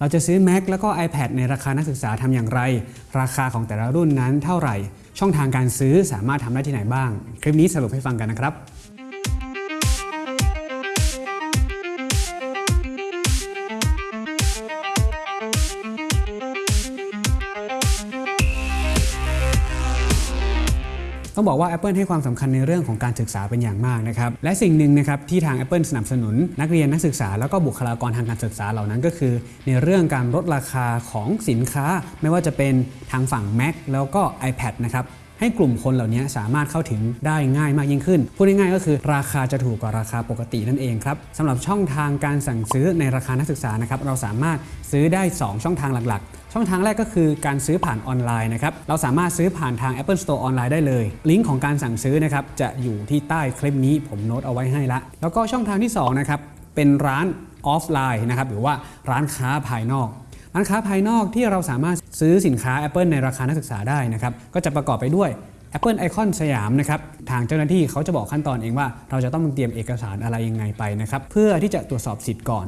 เราจะซื้อ Mac แล้วก็ iPad ในราคานักศึกษาทำอย่างไร ราคาของแต่ละรุ่นนั้นเท่าไหร่ ช่องทางการซื้อสามารถทำได้ที่ไหนบ้าง คลิปนี้สรุปให้ฟังกันนะครับ ต้องบอกว่า Apple ให้ความสำคัญในเรื่องของการศึกษาเป็นอย่างมากนะครับและสิ่งหนึ่งนะครับที่ทาง Apple สนับสนุน นักเรียนนักศึกษาแล้วก็บุคลากรทางการศึกษาเหล่านั้นก็คือ ในเรื่องการลดราคาของสินค้า ไม่ว่าจะเป็นทางฝั่ง Mac แล้วก็ iPad นะครับ ให้กลุ่มคนเหล่านี้สามารถเข้าถึงได้ง่ายมากยิ่งขึ้น พูดง่ายๆก็คือราคาจะถูกกว่าราคาปกตินั่นเองครับสำหรับช่องทางการสั่งซื้อในราคานักศึกษานะครับเราสามารถซื้อได้ 2 ช่องทางหลักๆ ช่องทางแรกก็คือการซื้อผ่านออนไลน์นะครับเราสามารถซื้อผ่านทาง Apple Store ออนไลน์ได้เลย ลิงก์ของการสั่งซื้อนะครับจะอยู่ที่ใต้คลิปนี้ผมโน้ตเอาไว้ให้ละ แล้วก็ช่องทางที่สองนะครับเป็นร้านออฟไลน์นะครับหรือว่าร้านค้าภายนอก ร้านค้าภายนอกที่เราสามารถซื้อสินค้า Apple ในราคานักศึกษาได้นะครับก็จะประกอบไปด้วย Apple Icon สยามนะครับทางเจ้าหน้าที่เขาจะบอกขั้นตอนเองว่า เราจะต้องเตรียมเอกสารอะไรยังไงไปนะครับเพื่อที่จะตรวจสอบสิทธิ์ก่อน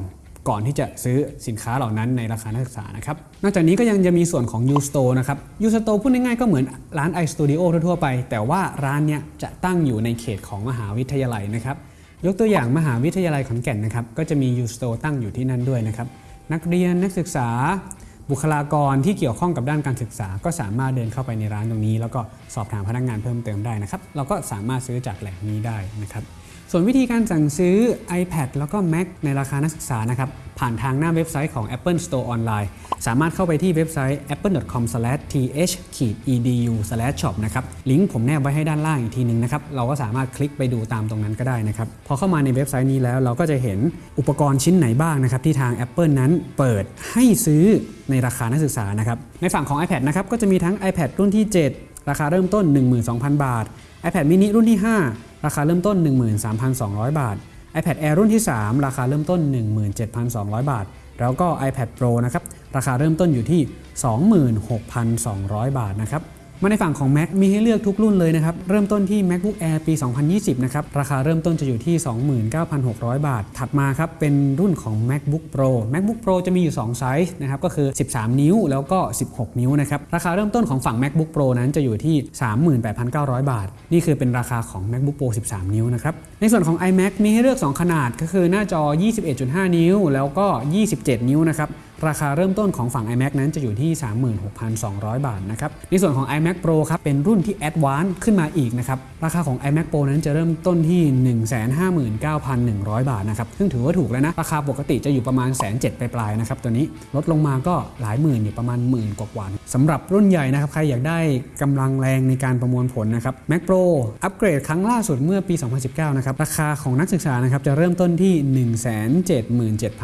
ก่อนที่จะซื้อสินค้าเหล่านั้นในราคานักศึกษานะครับนอกจากนี้ก็ยังจะมีส่วนของ U-Store นะครับ U-Store พูดง่ายๆก็เหมือนร้าน iStudio ทั่วๆไป แต่ว่าร้านเนี้ยจะตั้งอยู่ในเขตของมหาวิทยาลัยนะครับยกตัวอย่างมหาวิทยาลัยขอนแก่นนะครับก็จะมี U-Store ตั้งอยู่ที่นั่นด้วยนะครับ นักเรียนนักศึกษา บุคลากรที่เกี่ยวข้องกับด้านการศึกษา ก็สามารถเดินเข้าไปในร้านตรงนี้ แล้วก็สอบถามพนักงานเพิ่มเติมได้นะครับเราก็สามารถซื้อจากแหล่งนี้ได้นะครับส่วนวิธีการสั่งซื้อ iPad แล้วก็ Mac ในราคานักศึกษานะครับ ผ่านทางหน้าเว็บไซต์ของ Apple Store ออนไลน์สามารถเข้าไปที่เว็บไซต์ apple.com/th-edu/shop นะครับ ลิงก์ผมแนบไว้ให้ด้านล่างอีกทีนึงนะครับ เราก็สามารถคลิกไปดูตามตรงนั้นก็ได้นะครับ พอเข้ามาในเว็บไซต์นี้แล้วเราก็จะเห็นอุปกรณ์ชิ้นไหนบ้างนะครับ ที่ทาง Apple นั้นเปิดให้ซื้อในราคานักศึกษานะครับ ในฝั่งของ iPad นะครับ ก็จะมีทั้ง iPad รุ่นที่ 7 ราคาเริ่มต้น 12,000 บาท iPad mini รุ่นที่ 5 ราคาเริ่มต้น 13,200 บาท iPad Air รุ่นที่ 3 ราคาเริ่มต้น 17,200 บาท แล้วก็ iPad Pro นะครับ ราคาเริ่มต้นอยู่ที่ 26,200 บาทนะครับ มาในฝั่งของ Mac มีให้เลือกทุกรุ่นเลยนะครับ เริ่มต้นที่ MacBook Air ปี 2020 นะครับ ราคาเริ่มต้นจะอยู่ที่ 29,600 บาท ถัดมาครับ เป็นรุ่นของ MacBook Pro MacBook Pro จะมีอยู่ 2 ไซส์นะครับ ก็คือ 13 นิ้วแล้วก็ 16 นิ้วนะครับ ราคาเริ่มต้นของฝั่ง MacBook Pro นั้นจะอยู่ที่ 38,900 บาท นี่คือเป็นราคาของ MacBook Pro 13 นิ้วนะครับ ในส่วนของ iMac มีให้เลือก 2 ขนาดก็คือหน้าจอ 21.5 นิ้ว แล้วก็ 27 นิ้วนะครับ ราคาเริ่มต้นของฝั่ง iMac นั้นจะอยู่ที่ 36,200 บาทนะครับในส่วนของ iMac Pro ครับเป็นรุ่นที่ Advanced ขึ้นมาอีกนะครับราคาของ iMac Pro นั้นจะเริ่มต้นที่ 159,100 บาทนะครับซึ่งถือว่าถูกแล้วนะราคาปกติจะอยู่ประมาณแสนเจ็ดปลายๆนะครับตัวนี้ลดลงมาก็หลายหมื่นอยู่ประมาณหมื่นกว่าๆ สำหรับรุ่นใหญ่นะครับ ใครอยากได้กำลังแรงในการประมวลผลนะครับ Mac Pro อัปเกรดครั้งล่าสุดเมื่อปี 2019 นะครับ ราคาของนักศึกษานะครับจะเริ่มต้นที่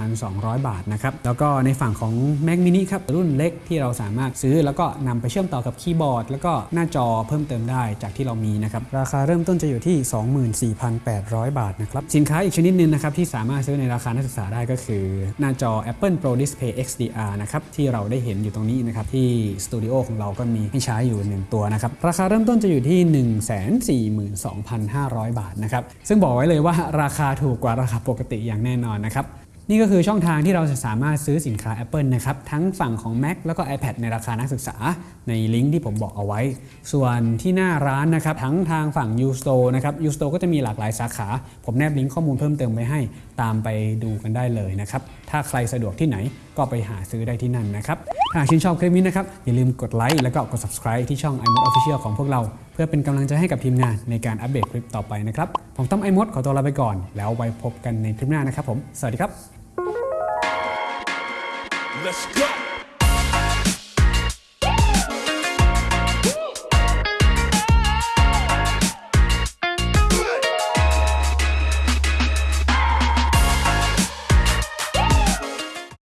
177,200 บาทนะครับ แล้วก็ในฝั่งของ Mac mini ครับ รุ่นเล็กที่เราสามารถซื้อ แล้วก็นำไปเชื่อมต่อกับคีย์บอร์ด แล้วก็หน้าจอเพิ่มเติมได้จากที่เรามีนะครับ ราคาเริ่มต้นจะอยู่ที่ 24,800 บาทนะครับ สินค้าอีกชนิดหนึงนะครับที่สามารถซื้อในราคานักศึกษาได้ก็คือ หน้าจอ Apple Pro Display XDR นะครับที่เราได้เห็นอยู่ตรงนี้นะครับที่สตูดิโอของเราก็มีให้ใช้อยู่ 1 ตัวนะครับ ราคาเริ่มต้นจะอยู่ที่ 142,500 บาทนะครับ ซึ่งบอกไว้เลยว่าราคาถูกกว่าราคาปกติอย่างแน่นอนนะครับนี่ก็คือช่องทางที่เราจะสามารถซื้อสินค้า Apple นะครับ ทั้งฝั่งของ Mac แล้วก็ iPad ในราคานักศึกษา ในลิงก์ที่ผมบอกเอาไว้ ส่วนที่หน้าร้านนะครับ ทั้งทางฝั่ง U-Store นะครับ U-Store ก็จะมีหลากหลายสาขา ผมแนบลิงก์ข้อมูลเพิ่มเติมไว้ให้ตามไปดูกันได้เลยนะครับ ถ้าใครสะดวกที่ไหนก็ไปหาซื้อได้ที่นั่นนะครับ หากชื่นชอบคลิปนี้นะครับ อย่าลืมกดไลค์แล้วก็กด subscribe ที่ช่อง iMod Official ของพวกเรา เพื่อเป็นกำลังใจให้กับทีมงานในการอัปเดตคลิปต่อไปนะครับ ผมต้อม iMod ขอตัวลาไปก่อน แล้วไว้พบกันในคลิปหน้านะครับผม สวัสดีครับ Let's go.